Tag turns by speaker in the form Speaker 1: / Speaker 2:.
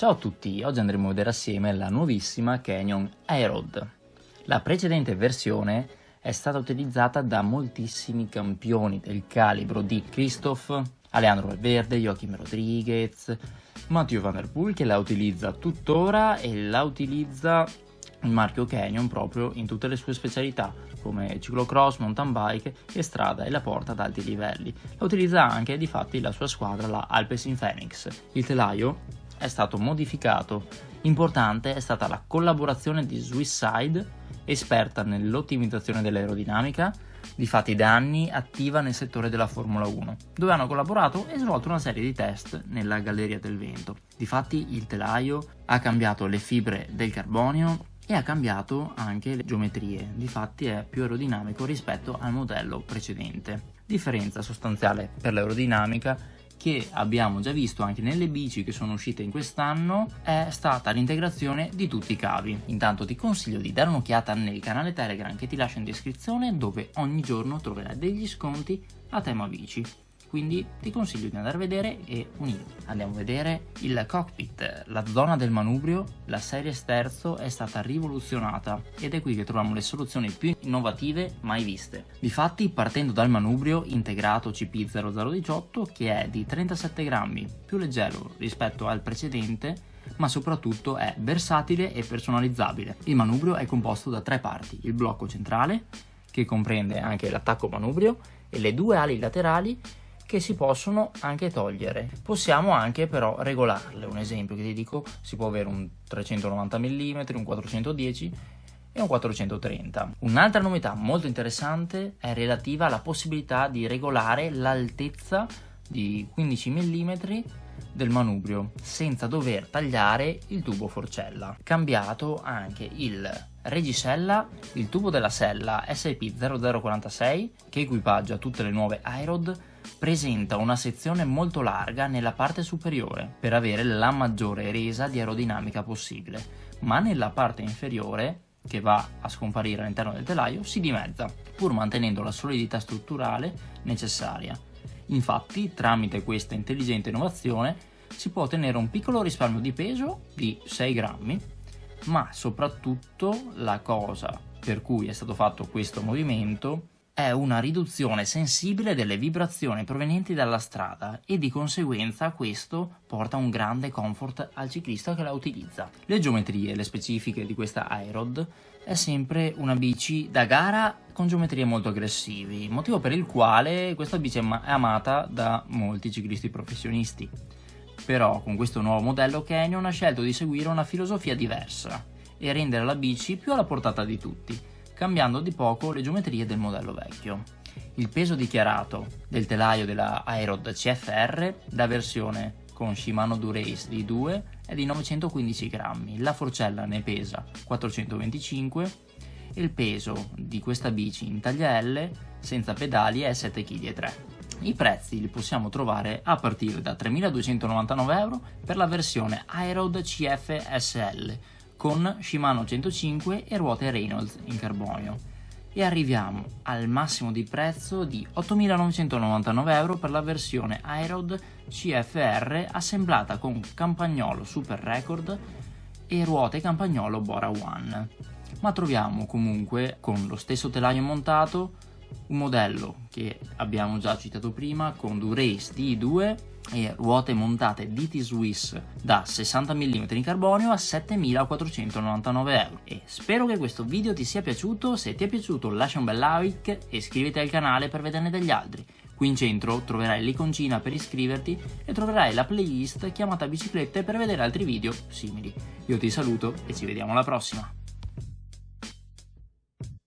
Speaker 1: Ciao a tutti, oggi andremo a vedere assieme la nuovissima Canyon Aerod. La precedente versione è stata utilizzata da moltissimi campioni del calibro di Christoph, Alejandro Valverde, Joachim Rodriguez, Matteo Van Der Poel che la utilizza tuttora e la utilizza il marchio Canyon proprio in tutte le sue specialità come ciclocross, mountain bike e strada e la porta ad alti livelli. La utilizza anche di fatti la sua squadra, la Alpecin Phoenix. Il telaio è stato modificato. Importante è stata la collaborazione di Swisside, esperta nell'ottimizzazione dell'aerodinamica, difatti da anni attiva nel settore della Formula 1, dove hanno collaborato e svolto una serie di test nella Galleria del Vento. Difatti il telaio ha cambiato le fibre del carbonio e ha cambiato anche le geometrie, difatti è più aerodinamico rispetto al modello precedente. Differenza sostanziale per l'aerodinamica che abbiamo già visto anche nelle bici che sono uscite in quest'anno è stata l'integrazione di tutti i cavi. Intanto ti consiglio di dare un'occhiata nel canale Telegram che ti lascio in descrizione dove ogni giorno troverai degli sconti a tema bici quindi ti consiglio di andare a vedere e unire. Andiamo a vedere il cockpit, la zona del manubrio, la serie sterzo è stata rivoluzionata ed è qui che troviamo le soluzioni più innovative mai viste. Difatti partendo dal manubrio integrato CP0018 che è di 37 grammi, più leggero rispetto al precedente ma soprattutto è versatile e personalizzabile. Il manubrio è composto da tre parti, il blocco centrale, che comprende anche l'attacco manubrio, e le due ali laterali che si possono anche togliere. Possiamo anche però regolarle, un esempio che ti dico, si può avere un 390 mm, un 410 e un 430. Un'altra novità molto interessante è relativa alla possibilità di regolare l'altezza di 15 mm del manubrio senza dover tagliare il tubo forcella. Cambiato anche il regisella, il tubo della sella SP0046 che equipaggia tutte le nuove iRod presenta una sezione molto larga nella parte superiore per avere la maggiore resa di aerodinamica possibile, ma nella parte inferiore che va a scomparire all'interno del telaio si dimezza, pur mantenendo la solidità strutturale necessaria. Infatti, tramite questa intelligente innovazione, si può ottenere un piccolo risparmio di peso di 6 grammi, ma soprattutto la cosa per cui è stato fatto questo movimento è una riduzione sensibile delle vibrazioni provenienti dalla strada e di conseguenza questo porta un grande comfort al ciclista che la utilizza. Le geometrie, le specifiche di questa iRod è sempre una bici da gara con geometrie molto aggressivi, motivo per il quale questa bici è amata da molti ciclisti professionisti. Però con questo nuovo modello Canyon ha scelto di seguire una filosofia diversa e rendere la bici più alla portata di tutti cambiando di poco le geometrie del modello vecchio. Il peso dichiarato del telaio della Aerod CFR da versione con Shimano Durace D2 è di 915 grammi, la forcella ne pesa 425 e il peso di questa bici in taglia L senza pedali è 7,3 kg. I prezzi li possiamo trovare a partire da 3.299 euro per la versione Aerod CF SL con Shimano 105 e ruote Reynolds in carbonio. E arriviamo al massimo di prezzo di 8.999 euro per la versione iRod CFR assemblata con campagnolo Super Record e ruote campagnolo Bora One. Ma troviamo comunque con lo stesso telaio montato un modello che abbiamo già citato prima con Durace D2 e ruote montate DT Swiss da 60 mm in carbonio a 7.499 euro e spero che questo video ti sia piaciuto, se ti è piaciuto lascia un bel like e iscriviti al canale per vederne degli altri. Qui in centro troverai l'iconcina per iscriverti e troverai la playlist chiamata biciclette per vedere altri video simili. Io ti saluto e ci vediamo alla prossima!